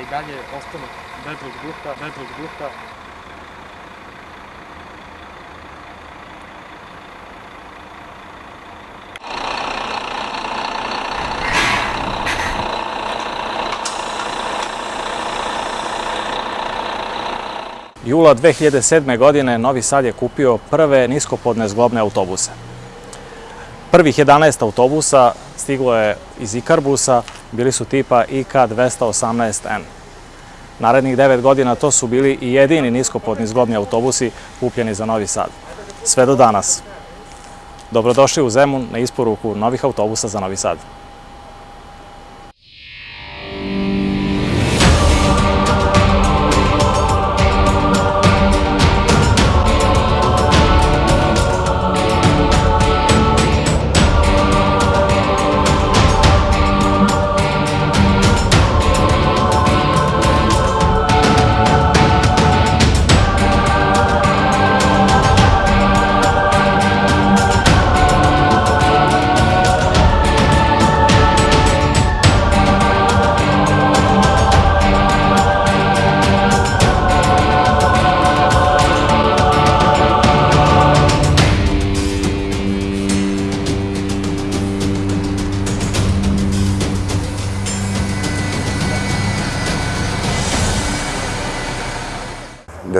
i dalje ostanu vedrog duha, vedrog duha. Jula 2007. godine Novi Sad je kupio prve niskopodne zglobne autobuse. Prvih 11 autobusa stiglo je iz Ikarbusa, bili su tipa IK-218N. Narednih 9 godina to su bili i jedini niskopodni zglobni autobusi kupljeni za Novi Sad. Sve do danas. Dobrodošli u Zemun na isporuku novih autobusa za Novi Sad.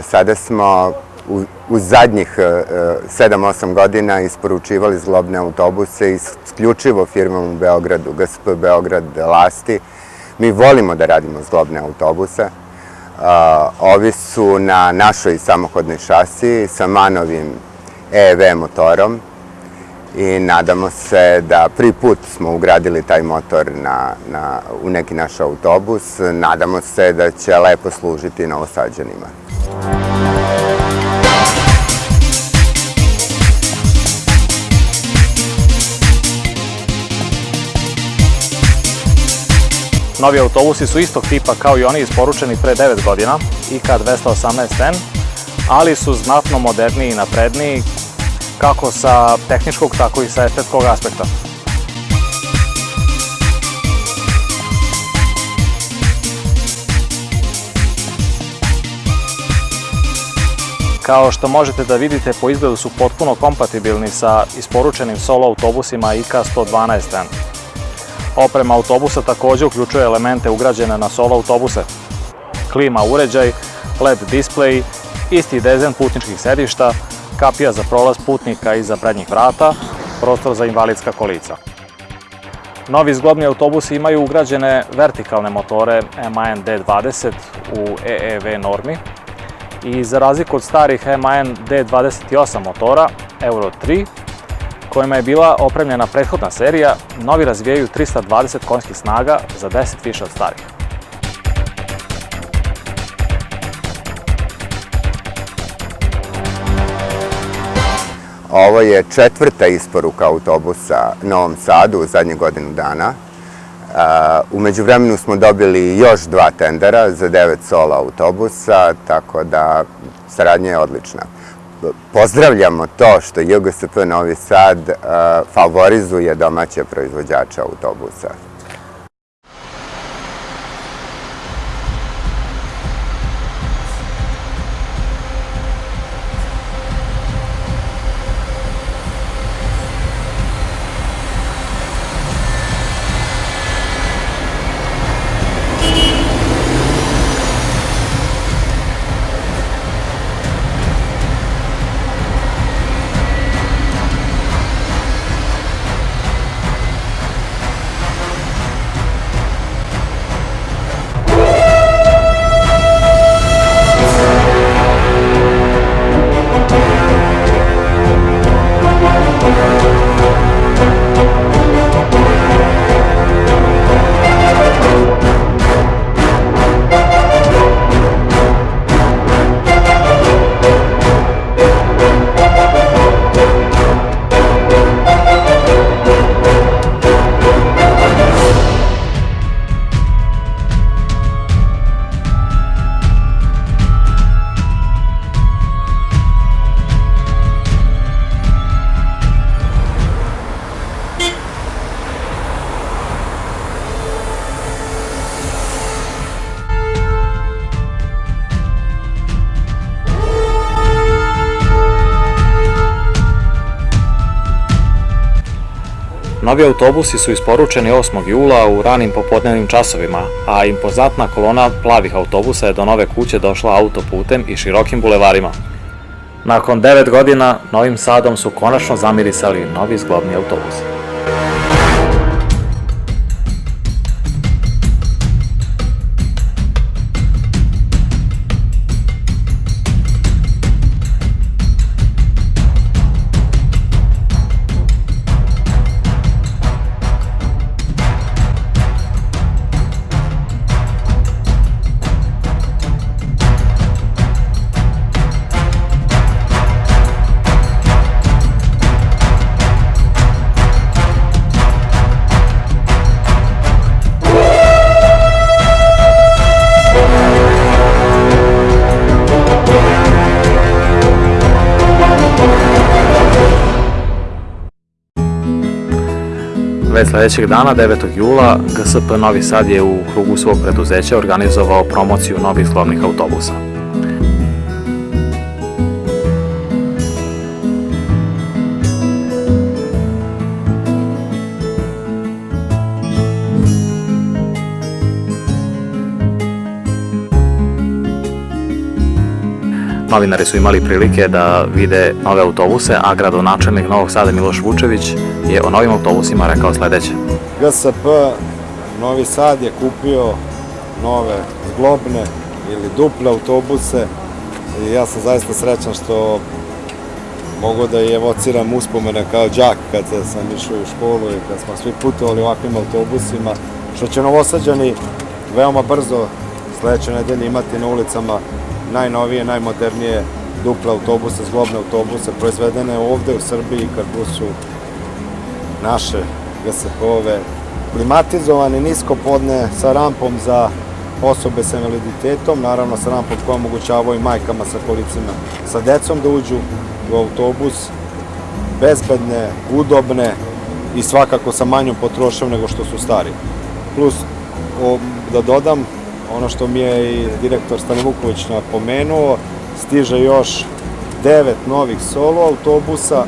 Do sada smo u, u zadnjih 7-8 godina isporučivali zglobne autobuse isključivo firmom u Beogradu, GSP Beograd Lasti. Mi volimo da radimo zglobne autobuse. Ovi su na našoj samohodnoj šasiji sa Manovim EV motorom i nadamo se da prvi put smo ugradili taj motor na, na, u neki naš autobus. Nadamo se da će lepo služiti novosađanima. Novi autobusi su istog tipa kao i oni isporučeni pre 9 godina, IK-218N, ali su znatno moderniji i napredniji kako sa tehničkog, tako i sa estetskog aspekta. Kao što možete da vidite, po izgledu su potpuno kompatibilni sa isporučenim solo autobusima IK-112N. Oprema autobusa takođe uključuje elemente ugrađene na solo autobuse. Klima uređaj, LED display, isti dezen putničkih sedišta, kapija za prolaz putnika iza prednjih vrata, prostor za invalidska kolica. Novi zglobni autobusi imaju ugrađene vertikalne motore MAN D20 u EEV normi i za razliku od starih MAN D28 motora Euro 3, kojima je bila opremljena prethodna serija, novi razvijaju 320 konjskih snaga za 10 više od starih. Ovo je četvrta isporuka autobusa Novom Sadu u zadnjih godinu dana. Umeđu vremenu smo dobili još dva tendera za devet sola autobusa, tako da saradnja je odlična. Pozdravljamo to što JGSP Novi Sad favorizuje domaće proizvođače autobusa. Novi autobusi su isporučeni 8. jula u ranim popodnevnim časovima, a impozantna kolona plavih autobusa je do nove kuće došla autoputem i širokim bulevarima. Nakon 9 godina, Novim Sadom su konačno zamirisali novi zglobni autobusi. Već sledećeg dana, 9. jula, GSP Novi Sad je u krugu svog preduzeća organizovao promociju novih zglobnih autobusa. Novinari su imali prilike da vide nove autobuse, a gradonačelnik Novog Sada Miloš Vučević je o novim autobusima rekao sledeće. GSP Novi Sad je kupio nove zglobne ili duple autobuse i ja sam zaista srećan što mogu da i evociram uspomene kao džak kad sam išao u školu i kad smo svi putovali ovakvim autobusima, što će novosađani veoma brzo sledeće nedelje imati na ulicama najnovije, najmodernije duple autobuse, zglobne autobuse, proizvedene ovde u Srbiji, kad su naše GSP-ove, klimatizovane, nisko podne, sa rampom za osobe sa invaliditetom, naravno sa rampom koja omogućava i majkama sa kolicima sa decom da uđu u autobus, bezbedne, udobne i svakako sa manjom potrošnjom nego što su stari. Plus, da dodam, ono što mi je i direktor Stane Vuković napomenuo, stiže još devet novih solo autobusa.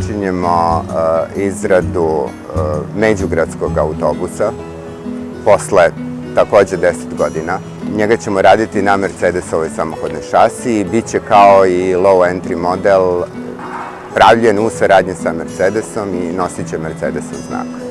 Evo započinjemo uh, izradu uh, međugradskog autobusa posle takođe 10 godina. Njega ćemo raditi na Mercedesovoj samohodnoj šasi i bit će kao i low entry model pravljen u saradnji sa Mercedesom i nosit će Mercedesov znak.